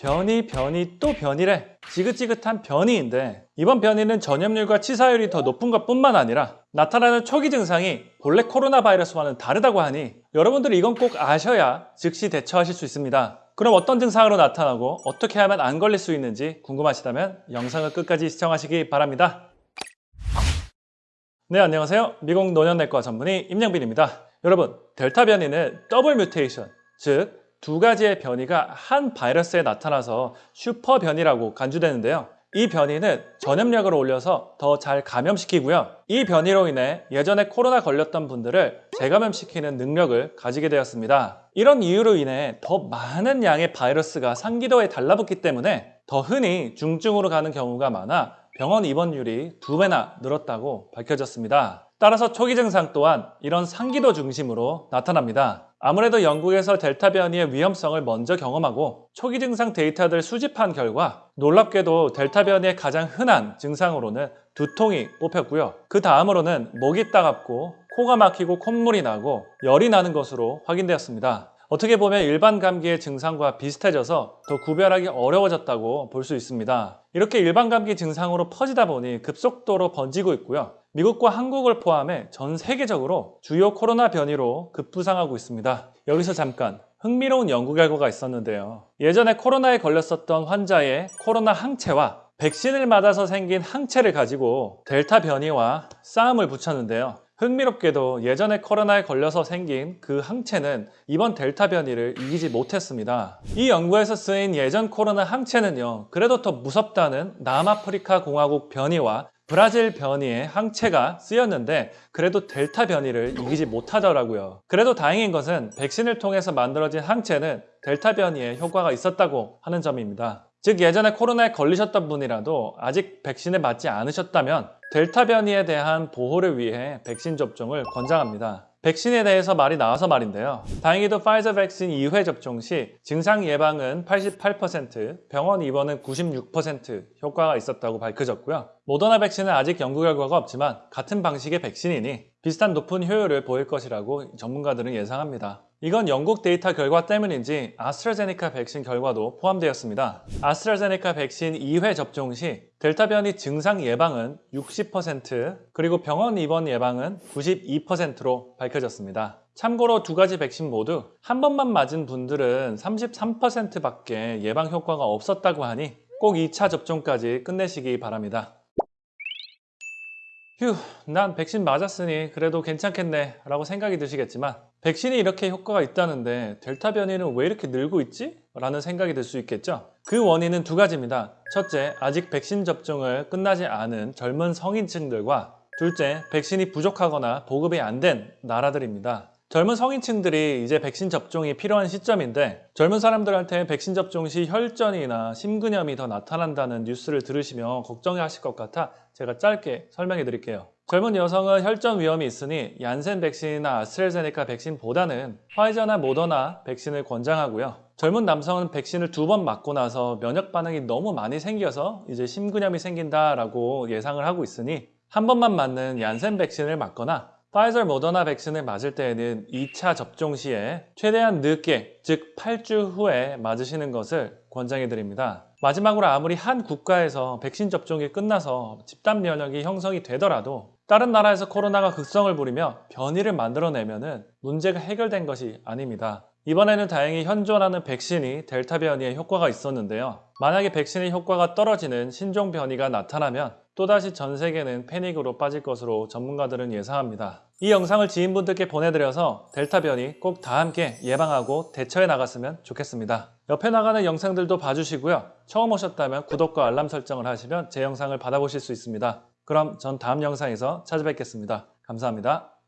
변이, 변이, 또 변이래. 지긋지긋한 변이인데 이번 변이는 전염률과 치사율이 더 높은 것 뿐만 아니라 나타나는 초기 증상이 본래 코로나 바이러스와는 다르다고 하니 여러분들이 이건 꼭 아셔야 즉시 대처하실 수 있습니다. 그럼 어떤 증상으로 나타나고 어떻게 하면 안 걸릴 수 있는지 궁금하시다면 영상을 끝까지 시청하시기 바랍니다. 네, 안녕하세요. 미국 노년내과 전문의 임영빈입니다. 여러분, 델타 변이는 double mutation, 즉 두 가지의 변이가 한 바이러스에 나타나서 슈퍼 변이라고 간주되는데요. 이 변이는 전염력을 올려서 더 잘 감염시키고요. 이 변이로 인해 예전에 코로나 걸렸던 분들을 재감염시키는 능력을 가지게 되었습니다. 이런 이유로 인해 더 많은 양의 바이러스가 상기도에 달라붙기 때문에 더 흔히 중증으로 가는 경우가 많아 병원 입원율이 두 배나 늘었다고 밝혀졌습니다. 따라서 초기 증상 또한 이런 상기도 중심으로 나타납니다. 아무래도 영국에서 델타 변이의 위험성을 먼저 경험하고 초기 증상 데이터를 수집한 결과 놀랍게도 델타 변이의 가장 흔한 증상으로는 두통이 뽑혔고요. 그 다음으로는 목이 따갑고 코가 막히고 콧물이 나고 열이 나는 것으로 확인되었습니다. 어떻게 보면 일반 감기의 증상과 비슷해져서 더 구별하기 어려워졌다고 볼 수 있습니다. 이렇게 일반 감기 증상으로 퍼지다 보니 급속도로 번지고 있고요. 미국과 한국을 포함해 전 세계적으로 주요 코로나 변이로 급부상하고 있습니다. 여기서 잠깐 흥미로운 연구 결과가 있었는데요. 예전에 코로나에 걸렸었던 환자의 코로나 항체와 백신을 맞아서 생긴 항체를 가지고 델타 변이와 싸움을 붙였는데요. 흥미롭게도 예전에 코로나에 걸려서 생긴 그 항체는 이번 델타 변이를 이기지 못했습니다. 이 연구에서 쓰인 예전 코로나 항체는요, 그래도 더 무섭다는 남아프리카 공화국 변이와 브라질 변이의 항체가 쓰였는데 그래도 델타 변이를 이기지 못하더라고요. 그래도 다행인 것은 백신을 통해서 만들어진 항체는 델타 변이에 효과가 있었다고 하는 점입니다. 즉 예전에 코로나에 걸리셨던 분이라도 아직 백신을 맞지 않으셨다면 델타 변이에 대한 보호를 위해 백신 접종을 권장합니다. 백신에 대해서 말이 나와서 말인데요. 다행히도 파이저 백신 2회 접종 시 증상 예방은 88%, 병원 입원은 96% 효과가 있었다고 밝혀졌고요. 모더나 백신은 아직 연구 결과가 없지만 같은 방식의 백신이니 비슷한 높은 효율을 보일 것이라고 전문가들은 예상합니다. 이건 영국 데이터 결과 때문인지 아스트라제네카 백신 결과도 포함되었습니다. 아스트라제네카 백신 2회 접종 시 델타 변이 증상 예방은 60% 그리고 병원 입원 예방은 92%로 밝혀졌습니다. 참고로 두 가지 백신 모두 한 번만 맞은 분들은 33%밖에 예방 효과가 없었다고 하니 꼭 2차 접종까지 끝내시기 바랍니다. 휴, 난 백신 맞았으니 그래도 괜찮겠네 라고 생각이 드시겠지만 백신이 이렇게 효과가 있다는데 델타 변이는 왜 이렇게 늘고 있지? 라는 생각이 들 수 있겠죠? 그 원인은 두 가지입니다. 첫째, 아직 백신 접종을 끝나지 않은 젊은 성인층들과 둘째, 백신이 부족하거나 보급이 안 된 나라들입니다. 젊은 성인층들이 이제 백신 접종이 필요한 시점인데 젊은 사람들한테 백신 접종 시 혈전이나 심근염이 더 나타난다는 뉴스를 들으시면 걱정하실 것 같아 제가 짧게 설명해 드릴게요. 젊은 여성은 혈전 위험이 있으니 얀센 백신이나 아스트라제네카 백신보다는 화이자나 모더나 백신을 권장하고요. 젊은 남성은 백신을 두 번 맞고 나서 면역 반응이 너무 많이 생겨서 이제 심근염이 생긴다라고 예상을 하고 있으니 한 번만 맞는 얀센 백신을 맞거나 파이저 모더나 백신을 맞을 때에는 2차 접종 시에 최대한 늦게, 즉 8주 후에 맞으시는 것을 권장해 드립니다. 마지막으로 아무리 한 국가에서 백신 접종이 끝나서 집단 면역이 형성이 되더라도 다른 나라에서 코로나가 극성을 부리며 변이를 만들어내면 문제가 해결된 것이 아닙니다. 이번에는 다행히 현존하는 백신이 델타 변이에 효과가 있었는데요. 만약에 백신의 효과가 떨어지는 신종 변이가 나타나면 또다시 전 세계는 패닉으로 빠질 것으로 전문가들은 예상합니다. 이 영상을 지인분들께 보내드려서 델타 변이 꼭 다 함께 예방하고 대처해 나갔으면 좋겠습니다. 옆에 나가는 영상들도 봐주시고요. 처음 오셨다면 구독과 알람 설정을 하시면 제 영상을 받아보실 수 있습니다. 그럼 전 다음 영상에서 찾아뵙겠습니다. 감사합니다.